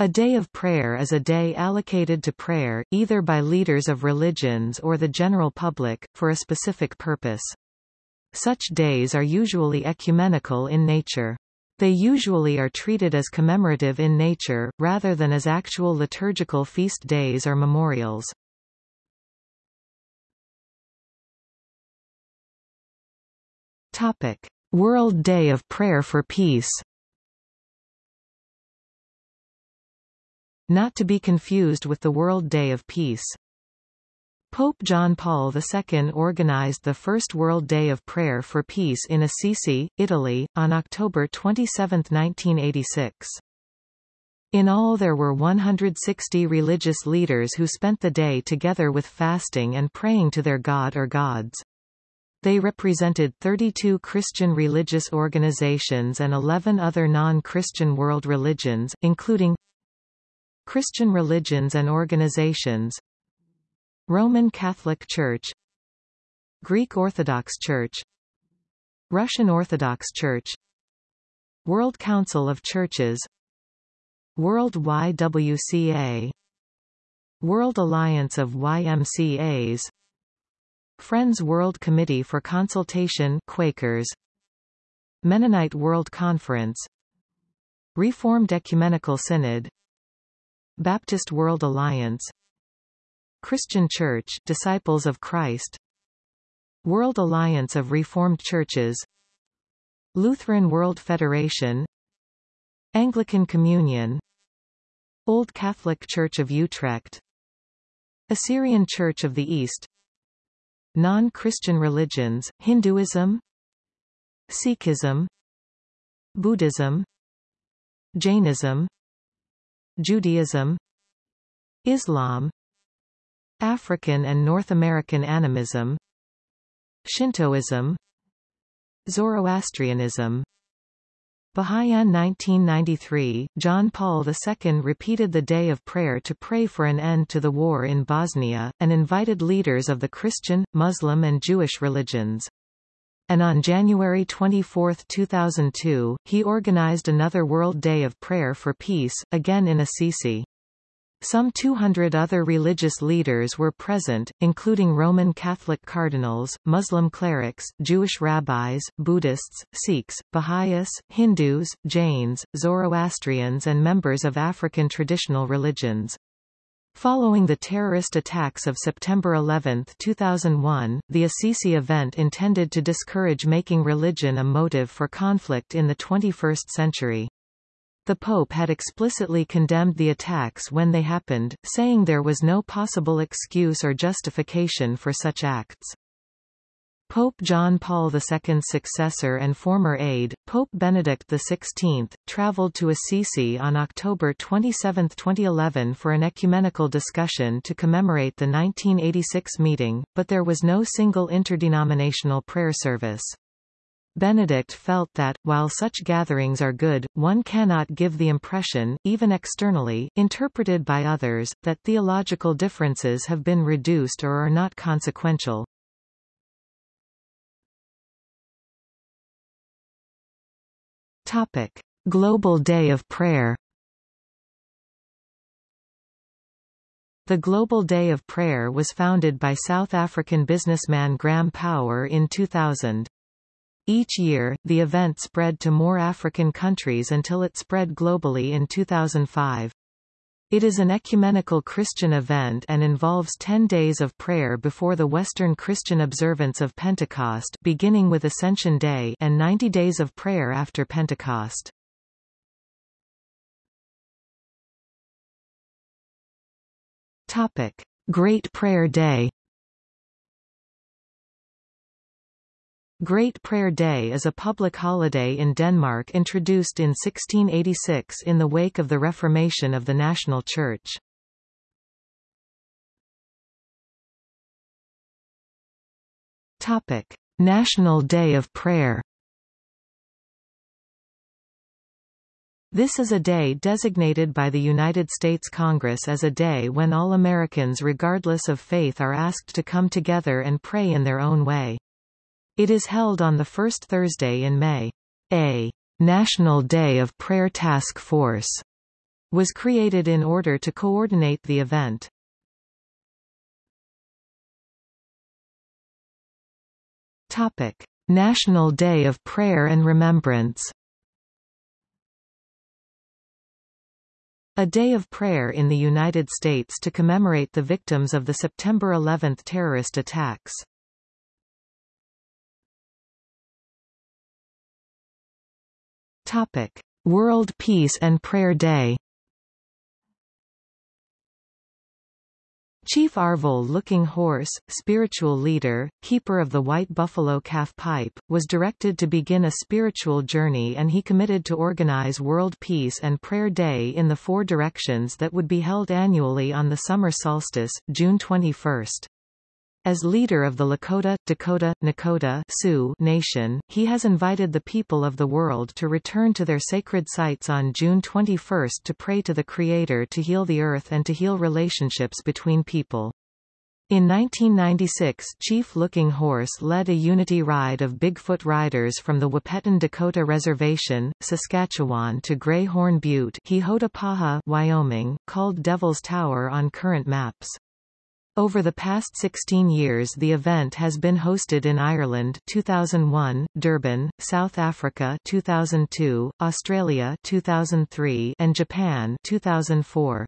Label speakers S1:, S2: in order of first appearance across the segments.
S1: A day of prayer is a day allocated to prayer, either by leaders of religions or the general public, for a specific purpose. Such days are usually ecumenical in nature. They usually are treated as commemorative in nature, rather than as actual liturgical feast days or memorials. Topic. World Day of Prayer for Peace Not to be confused with the World Day of Peace. Pope John Paul II organized the first World Day of Prayer for Peace in Assisi, Italy, on October 27, 1986. In all there were 160 religious leaders who spent the day together with fasting and praying to their god or gods. They represented 32 Christian religious organizations and 11 other non-Christian world religions, including Christian religions and organizations. Roman Catholic Church. Greek Orthodox Church. Russian Orthodox Church. World Council of Churches. World YWCA World Alliance of YMCAs Friends World Committee for Consultation Quakers. Mennonite World Conference. Reformed Ecumenical Synod Baptist World Alliance Christian Church Disciples of Christ World Alliance of Reformed Churches Lutheran World Federation Anglican Communion Old Catholic Church of Utrecht Assyrian Church of the East Non-Christian religions, Hinduism Sikhism Buddhism Jainism Judaism Islam African and North American animism Shintoism Zoroastrianism Baha'u'llah 1993, John Paul II repeated the day of prayer to pray for an end to the war in Bosnia, and invited leaders of the Christian, Muslim and Jewish religions. And on January 24, 2002, he organized another World Day of Prayer for Peace, again in Assisi. Some 200 other religious leaders were present, including Roman Catholic cardinals, Muslim clerics, Jewish rabbis, Buddhists, Sikhs, Baha'is, Hindus, Jains, Zoroastrians and members of African traditional religions. Following the terrorist attacks of September 11, 2001, the Assisi event intended to discourage making religion a motive for conflict in the 21st century. The Pope had explicitly condemned the attacks when they happened, saying there was no possible excuse or justification for such acts. Pope John Paul II's successor and former aide, Pope Benedict XVI, traveled to Assisi on October 27, 2011 for an ecumenical discussion to commemorate the 1986 meeting, but there was no single interdenominational prayer service. Benedict felt that, while such gatherings are good, one cannot give the impression, even externally, interpreted by others, that theological differences have been reduced or are not consequential. Topic. Global Day of Prayer The Global Day of Prayer was founded by South African businessman Graham Power in 2000. Each year, the event spread to more African countries until it spread globally in 2005. It is an ecumenical Christian event and involves 10 days of prayer before the Western Christian observance of Pentecost beginning with Ascension Day and 90 days of prayer after Pentecost. Topic: Great Prayer Day Great Prayer Day is a public holiday in Denmark introduced in 1686 in the wake of the Reformation of the national church. Topic: National Day of Prayer. This is a day designated by the United States Congress as a day when all Americans regardless of faith are asked to come together and pray in their own way. It is held on the first Thursday in May. A National Day of Prayer Task Force was created in order to coordinate the event. Topic: National Day of Prayer and Remembrance. A day of prayer in the United States to commemorate the victims of the September 11 terrorist attacks. Topic: World Peace and Prayer Day. Chief Arvol Looking Horse, spiritual leader, keeper of the White Buffalo Calf Pipe, was directed to begin a spiritual journey and he committed to organize World Peace and Prayer Day in the four directions that would be held annually on the summer solstice, June 21. As leader of the Lakota, Dakota, Nakota Sioux nation, he has invited the people of the world to return to their sacred sites on June 21 to pray to the Creator to heal the earth and to heal relationships between people. In 1996 Chief Looking Horse led a unity ride of Bigfoot riders from the Wahpeton Dakota Reservation, Saskatchewan to Greyhorn Butte Wyoming, called Devil's Tower on current maps. Over the past 16 years the event has been hosted in Ireland 2001, Durban, South Africa 2002, Australia 2003 and Japan 2004.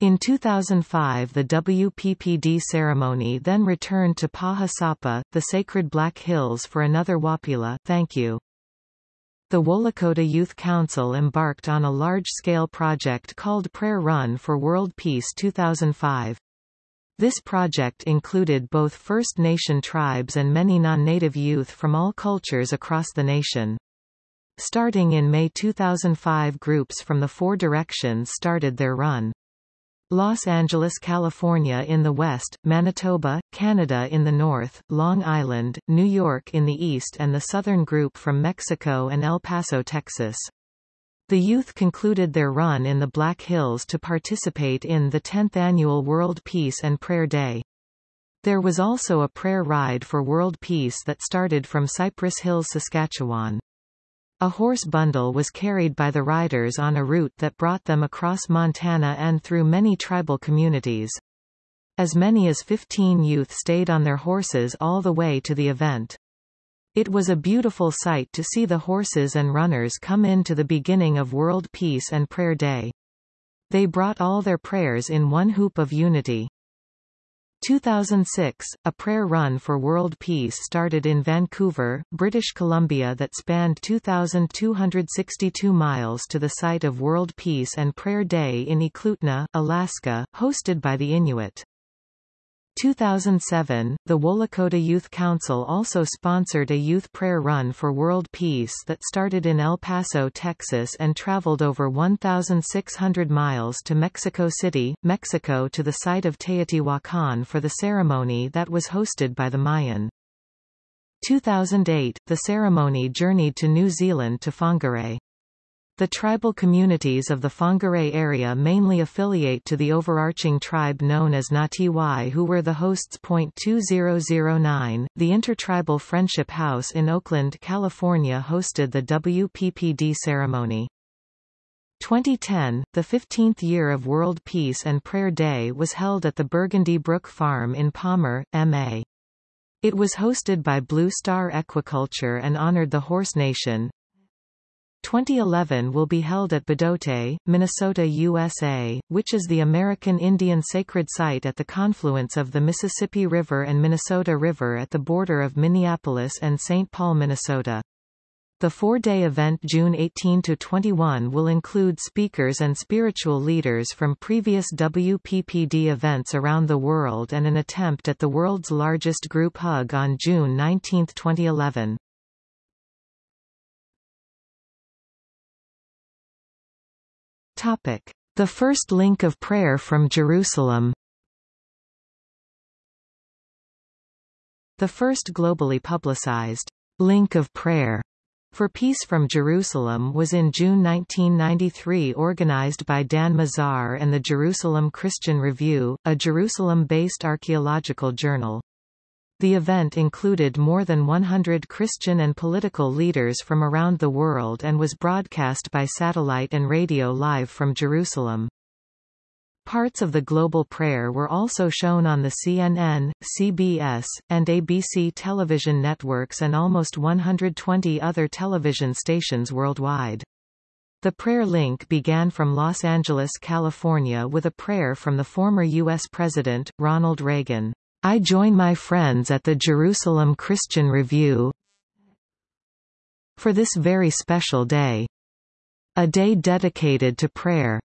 S1: In 2005 the WPPD ceremony then returned to Pahasapa, the sacred Black Hills for another Wapila thank you. The Wolakota Youth Council embarked on a large-scale project called Prayer Run for World Peace 2005. This project included both First Nation tribes and many non-native youth from all cultures across the nation. Starting in May 2005 groups from the four directions started their run. Los Angeles, California in the west, Manitoba, Canada in the north, Long Island, New York in the east and the southern group from Mexico and El Paso, Texas. The youth concluded their run in the Black Hills to participate in the 10th annual World Peace and Prayer Day. There was also a prayer ride for world peace that started from Cypress Hills, Saskatchewan. A horse bundle was carried by the riders on a route that brought them across Montana and through many tribal communities. As many as 15 youth stayed on their horses all the way to the event. It was a beautiful sight to see the horses and runners come in to the beginning of World Peace and Prayer Day. They brought all their prayers in one hoop of unity. 2006, a prayer run for world peace started in Vancouver, British Columbia that spanned 2,262 miles to the site of World Peace and Prayer Day in Eklutna, Alaska, hosted by the Inuit. 2007, the Wolakota Youth Council also sponsored a youth prayer run for world peace that started in El Paso, Texas and traveled over 1,600 miles to Mexico City, Mexico to the site of Teotihuacan for the ceremony that was hosted by the Mayan. 2008, the ceremony journeyed to New Zealand to Whangarei. The tribal communities of the Whangarei area mainly affiliate to the overarching tribe known as Ngatiwai who were the hosts. 2009, the Intertribal Friendship House in Oakland, California hosted the WPPD ceremony. 2010, the 15th year of World Peace and Prayer Day was held at the Burgundy Brook Farm in Palmer, MA. It was hosted by Blue Star Equiculture and honored the Horse Nation, 2011 will be held at Bdote, Minnesota, USA, which is the American Indian sacred site at the confluence of the Mississippi River and Minnesota River at the border of Minneapolis and St. Paul, Minnesota. The four-day event June 18–21 will include speakers and spiritual leaders from previous WPPD events around the world and an attempt at the world's largest group hug on June 19, 2011. Topic: The first link of prayer from Jerusalem. The first globally publicized link of prayer for Peace from Jerusalem was in June 1993 organized by Dan Mazar and the Jerusalem Christian Review, a Jerusalem-based archaeological journal. The event included more than 100 Christian and political leaders from around the world and was broadcast by satellite and radio live from Jerusalem. Parts of the global prayer were also shown on the CNN, CBS, and ABC television networks and almost 120 other television stations worldwide. The prayer link began from Los Angeles, California with a prayer from the former U.S. President, Ronald Reagan. I join my friends at the Jerusalem Christian Review for this very special day. A day dedicated to prayer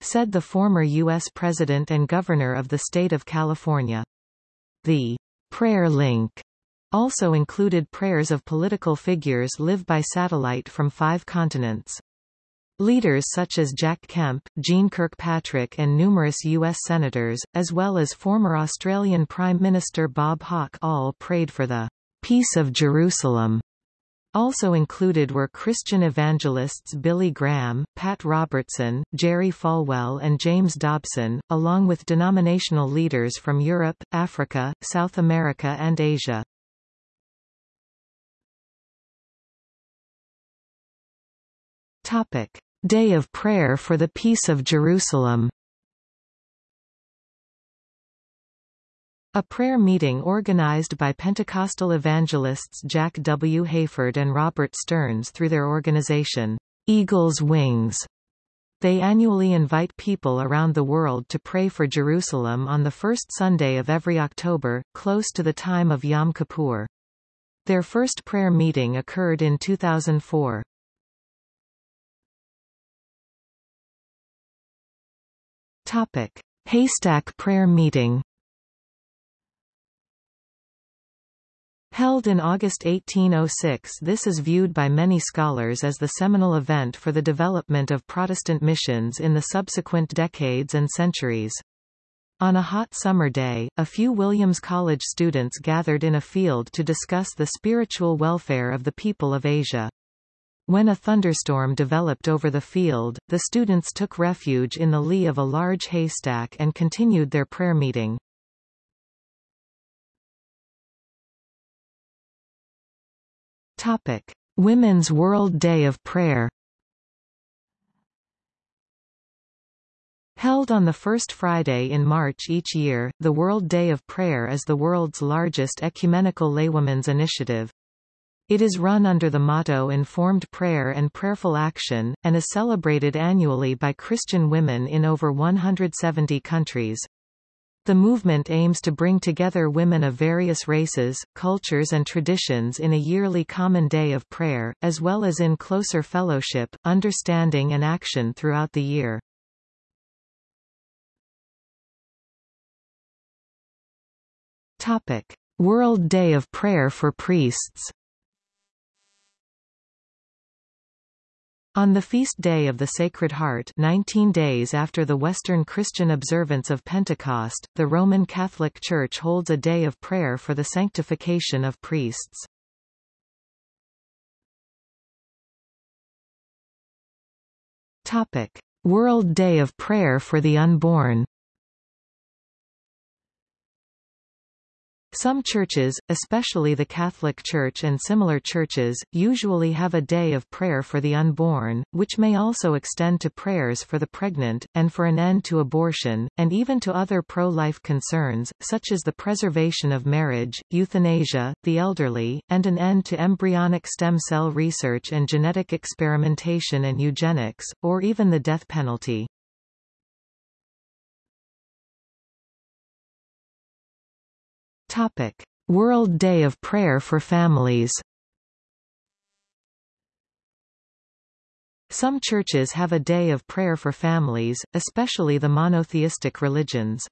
S1: said the former U.S. President and Governor of the state of California. The prayer link also included prayers of political figures live by satellite from five continents. Leaders such as Jack Kemp, Jeane Kirkpatrick and numerous U.S. senators, as well as former Australian Prime Minister Bob Hawke all prayed for the peace of Jerusalem. Also included were Christian evangelists Billy Graham, Pat Robertson, Jerry Falwell and James Dobson, along with denominational leaders from Europe, Africa, South America and Asia. Topic. Day of Prayer for the Peace of Jerusalem A prayer meeting organized by Pentecostal evangelists Jack W. Hayford and Robert Stearns through their organization, Eagle's Wings. They annually invite people around the world to pray for Jerusalem on the first Sunday of every October, close to the time of Yom Kippur. Their first prayer meeting occurred in 2004. Topic. Haystack Prayer Meeting Held in August 1806 this is viewed by many scholars as the seminal event for the development of Protestant missions in the subsequent decades and centuries. On a hot summer day, a few Williams College students gathered in a field to discuss the spiritual welfare of the people of Asia. When a thunderstorm developed over the field, the students took refuge in the lee of a large haystack and continued their prayer meeting. Topic: Women's World Day of Prayer. Held on the first Friday in March each year, the World Day of Prayer is the world's largest ecumenical laywomen's initiative. It is run under the motto Informed Prayer and Prayerful Action, and is celebrated annually by Christian women in over 170 countries. The movement aims to bring together women of various races, cultures and traditions in a yearly common day of prayer, as well as in closer fellowship, understanding and action throughout the year. Topic. World Day of Prayer for Priests On the feast day of the Sacred Heart 19 days after the Western Christian observance of Pentecost, the Roman Catholic Church holds a day of prayer for the sanctification of priests. Topic. World Day of Prayer for the Unborn Some churches, especially the Catholic Church and similar churches, usually have a day of prayer for the unborn, which may also extend to prayers for the pregnant, and for an end to abortion, and even to other pro-life concerns, such as the preservation of marriage, euthanasia, the elderly, and an end to embryonic stem cell research and genetic experimentation and eugenics, or even the death penalty. Topic: World Day of Prayer for Families. Some churches have a day of prayer for families, especially the monotheistic religions.